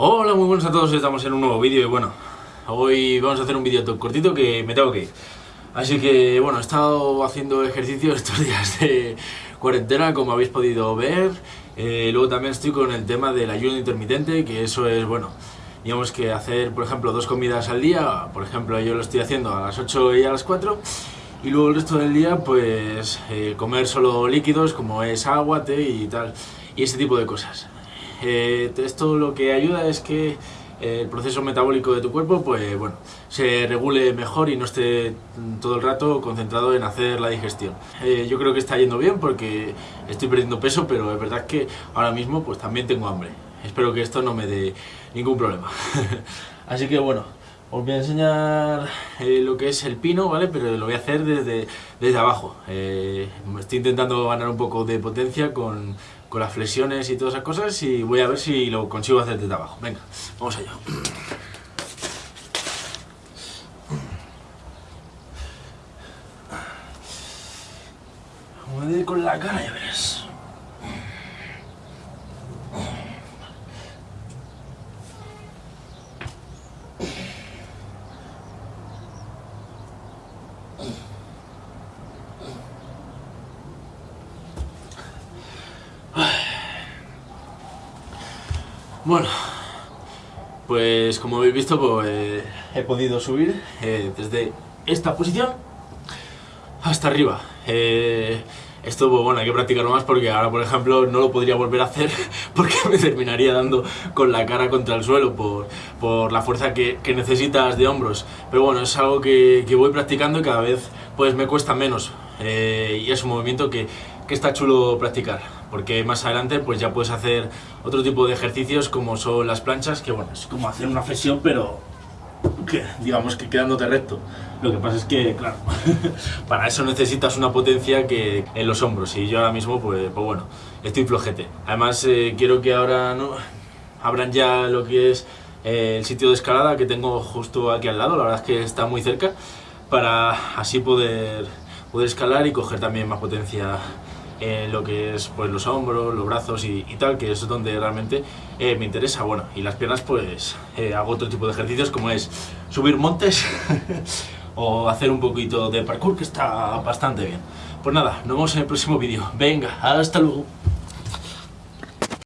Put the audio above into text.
Hola, muy buenos a todos, estamos en un nuevo vídeo y bueno, hoy vamos a hacer un vídeo cortito que me tengo que ir. Así que bueno, he estado haciendo ejercicio estos días de cuarentena, como habéis podido ver. Eh, luego también estoy con el tema del ayuno intermitente, que eso es, bueno, digamos que hacer, por ejemplo, dos comidas al día. Por ejemplo, yo lo estoy haciendo a las 8 y a las 4. Y luego el resto del día, pues, eh, comer solo líquidos, como es agua, té y tal. Y ese tipo de cosas. Eh, esto lo que ayuda es que el proceso metabólico de tu cuerpo pues bueno se regule mejor y no esté todo el rato concentrado en hacer la digestión. Eh, yo creo que está yendo bien porque estoy perdiendo peso pero es verdad que ahora mismo pues también tengo hambre. Espero que esto no me dé ningún problema. Así que bueno os voy a enseñar eh, lo que es el pino, ¿vale? Pero lo voy a hacer desde, desde abajo. estoy intentando ganar un poco de potencia con, con las flexiones y todas esas cosas y voy a ver si lo consigo hacer desde abajo. Venga, vamos allá. Vamos a ir con la cara, ya verás. Bueno, pues como habéis visto, pues he podido subir eh, desde esta posición hasta arriba. Eh, esto, pues bueno, hay que practicarlo más porque ahora, por ejemplo, no lo podría volver a hacer porque me terminaría dando con la cara contra el suelo por, por la fuerza que, que, necesitas de hombros. Pero bueno, es algo que, que, voy practicando y cada vez pues me cuesta menos. Eh, y es un movimiento que, que está chulo practicar, porque más adelante pues ya puedes hacer otro tipo de ejercicios como son las planchas, que bueno, es como hacer una flexión, pero que, digamos que quedándote recto. Lo que pasa es que, claro, para eso necesitas una potencia que en los hombros y yo ahora mismo, pues, pues bueno, estoy flojete. Además, eh, quiero que ahora no abran ya lo que es eh, el sitio de escalada que tengo justo aquí al lado, la verdad es que está muy cerca, para así poder, poder escalar y coger también más potencia en lo que es pues los hombros, los brazos y, y tal, que eso es donde realmente eh, me interesa. Bueno, y las piernas pues eh, hago otro tipo de ejercicios como es subir montes o hacer un poquito de parkour que está bastante bien. Pues nada, nos vemos en el próximo vídeo. Venga, hasta luego.